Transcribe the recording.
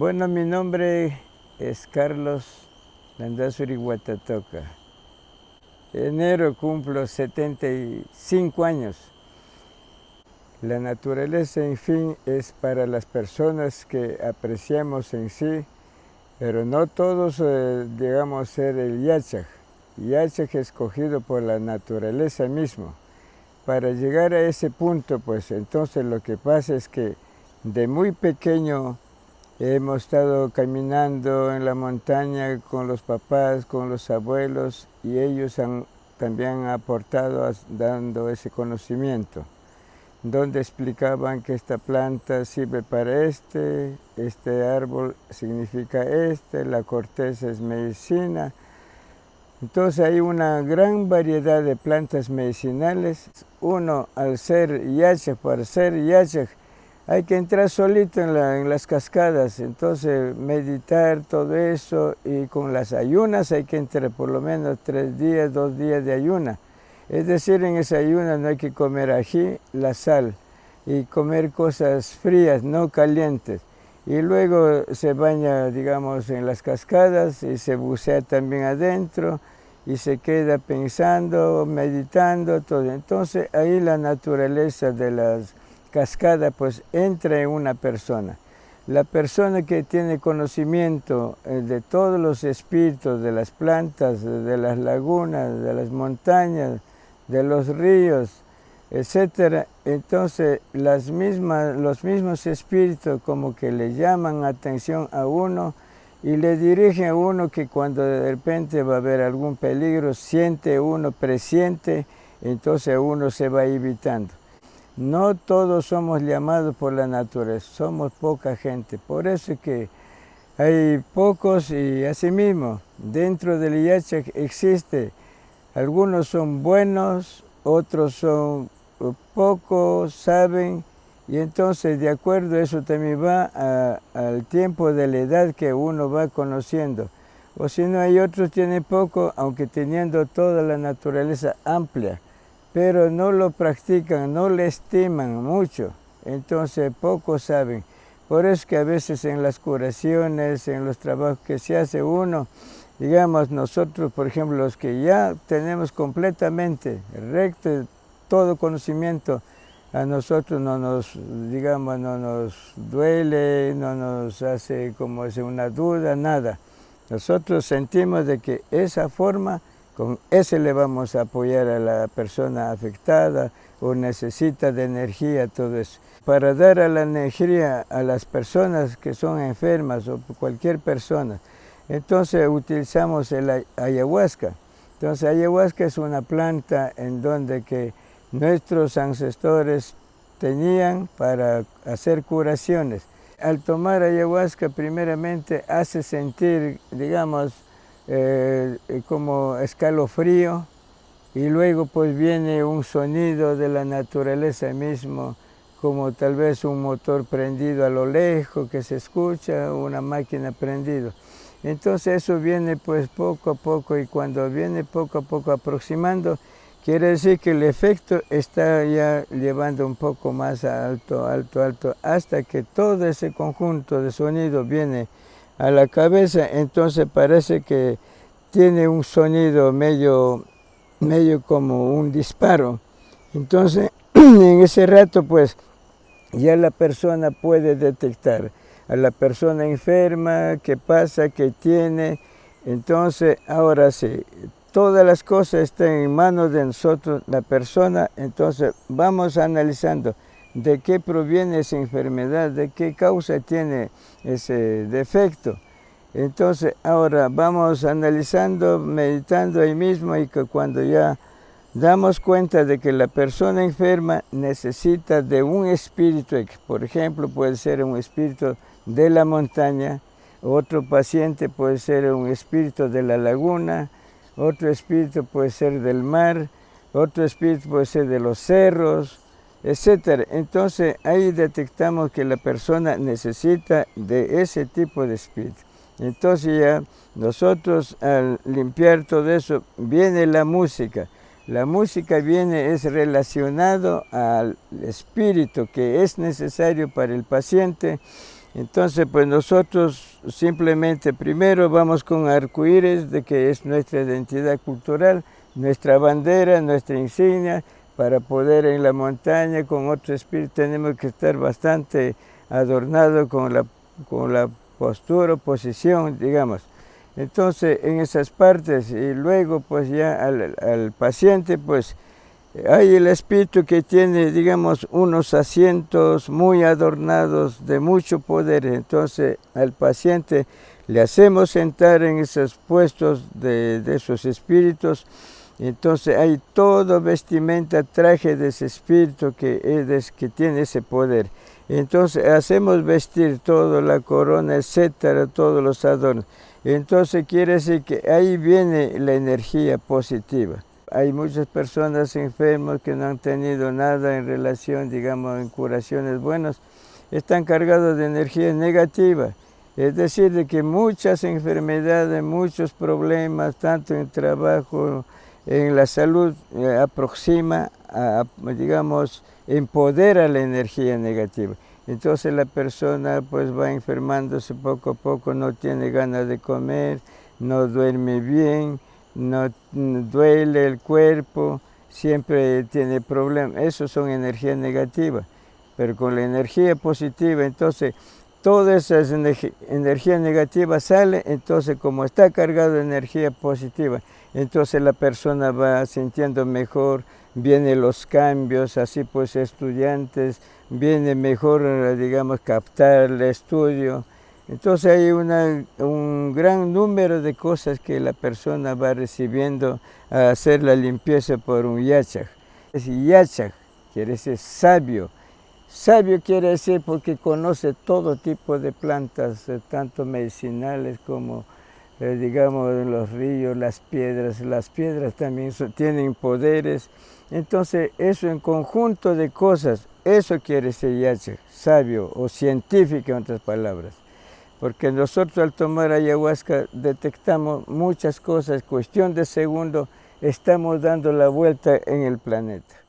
Bueno, mi nombre es Carlos Landazuri Guatatoca. Enero cumplo 75 años. La naturaleza, en fin, es para las personas que apreciamos en sí, pero no todos eh, digamos ser el yachaj. Yachaj escogido por la naturaleza mismo. Para llegar a ese punto, pues entonces lo que pasa es que de muy pequeño hemos estado caminando en la montaña con los papás, con los abuelos y ellos han también aportado dando ese conocimiento donde explicaban que esta planta sirve para este, este árbol significa este, la corteza es medicina. Entonces hay una gran variedad de plantas medicinales. Uno, al ser yachak, para ser yachak, hay que entrar solito en, las cascadas, entonces meditar todo eso y con las ayunas hay que entrar por lo menos tres días, dos días de ayuna. Es decir, en esa ayuna no hay que comer ají, la sal y comer cosas frías, no calientes. Y luego se baña, digamos, en las cascadas y se bucea también adentro y se queda pensando, meditando, todo. Entonces ahí la naturaleza de las cascada pues entra en una persona. La persona que tiene conocimiento eh, de todos los espíritus, de las plantas, de las lagunas, de las montañas, de los ríos, etc. Entonces las mismas, los mismos espíritus como que le llaman atención a uno y le dirigen a uno que cuando de repente va a haber algún peligro, siente uno, presiente, entonces uno se va evitando. No todos somos llamados por la naturaleza, somos poca gente. Por eso es que hay pocos y asimismo dentro del Yachak existe, algunos son buenos, otros son pocos, saben, y entonces de acuerdo eso también va al tiempo de la edad que uno va conociendo. O si no hay otros tienen poco, aunque teniendo toda la naturaleza amplia pero no lo practican, no le estiman mucho, entonces pocos saben. Por eso que a veces en las curaciones, en los trabajos que se hace uno, digamos nosotros, por ejemplo, los que ya tenemos completamente recto todo conocimiento, a nosotros no nos, digamos, no nos duele, no nos hace como una duda, nada. Nosotros sentimos de que esa forma con ese le vamos a apoyar a la persona afectada o necesita de energía, todo eso. Para dar a la energía a las personas que son enfermas o cualquier persona, entonces utilizamos el ayahuasca. Entonces ayahuasca es una planta en donde que nuestros ancestores tenían para hacer curaciones. Al tomar ayahuasca primeramente hace sentir, digamos, eh, eh, como escalofrío y luego pues viene un sonido de la naturaleza mismo, como tal vez un motor prendido a lo lejos que se escucha, una máquina prendida. Entonces eso viene pues poco a poco y cuando viene poco a poco aproximando, quiere decir que el efecto está ya llevando un poco más alto, alto, alto, hasta que todo ese conjunto de sonido viene a la cabeza, entonces parece que tiene un sonido medio, medio como un disparo. Entonces, en ese rato, pues, ya la persona puede detectar a la persona enferma, qué pasa, qué tiene. Entonces, ahora sí, todas las cosas están en manos de nosotros, la persona, entonces vamos analizando de qué proviene esa enfermedad, de qué causa tiene ese defecto. Entonces ahora vamos analizando, meditando ahí mismo y que cuando ya damos cuenta de que la persona enferma necesita de un espíritu, por ejemplo puede ser un espíritu de la montaña, otro paciente puede ser un espíritu de la laguna, otro espíritu puede ser del mar, otro espíritu puede ser de los cerros, etc. Entonces ahí detectamos que la persona necesita de ese tipo de espíritu. Entonces ya nosotros al limpiar todo eso, viene la música. La música viene, es relacionado al espíritu que es necesario para el paciente Entonces, pues nosotros simplemente primero vamos con arcoíris, de que es nuestra identidad cultural, nuestra bandera, nuestra insignia, para poder en la montaña con otro espíritu tenemos que estar bastante adornados con la, con la postura, posición, digamos. Entonces, en esas partes, y luego pues ya al, paciente, pues hay el espíritu que tiene, digamos, unos asientos muy adornados de mucho poder. Entonces al paciente le hacemos sentar en esos puestos de, esos espíritus. Entonces hay todo vestimenta, traje de ese espíritu que, es, que tiene ese poder. Entonces hacemos vestir todo, la corona, etcétera, todos los adornos. Entonces quiere decir que ahí viene la energía positiva hay muchas personas enfermas que no han tenido nada en relación, digamos, en curaciones buenas, están cargados de energía negativa. Es decir, de que muchas enfermedades, muchos problemas, tanto en trabajo, en la salud, eh, aproxima, digamos, empodera la energía negativa. Entonces la persona pues va enfermándose poco a poco, no tiene ganas de comer, no duerme bien, no duele el cuerpo, siempre tiene problemas. Eso son energías negativas. Pero con la energía positiva, entonces, toda esa energía negativa sale, entonces como está cargado de energía positiva, entonces la persona va sintiendo mejor, vienen los cambios, así pues estudiantes, viene mejor, digamos, captar el estudio, entonces hay un gran número de cosas que la persona va recibiendo a hacer la limpieza por un yachak. Yachak quiere decir sabio. Sabio quiere decir porque conoce todo tipo de plantas, eh, tanto medicinales como, eh, digamos, los ríos, las piedras. Las piedras también tienen poderes. Entonces, eso en conjunto de cosas, eso quiere decir yachak, sabio o científico en otras palabras porque nosotros al tomar ayahuasca detectamos muchas cosas, cuestión de segundo, estamos dando la vuelta en el planeta.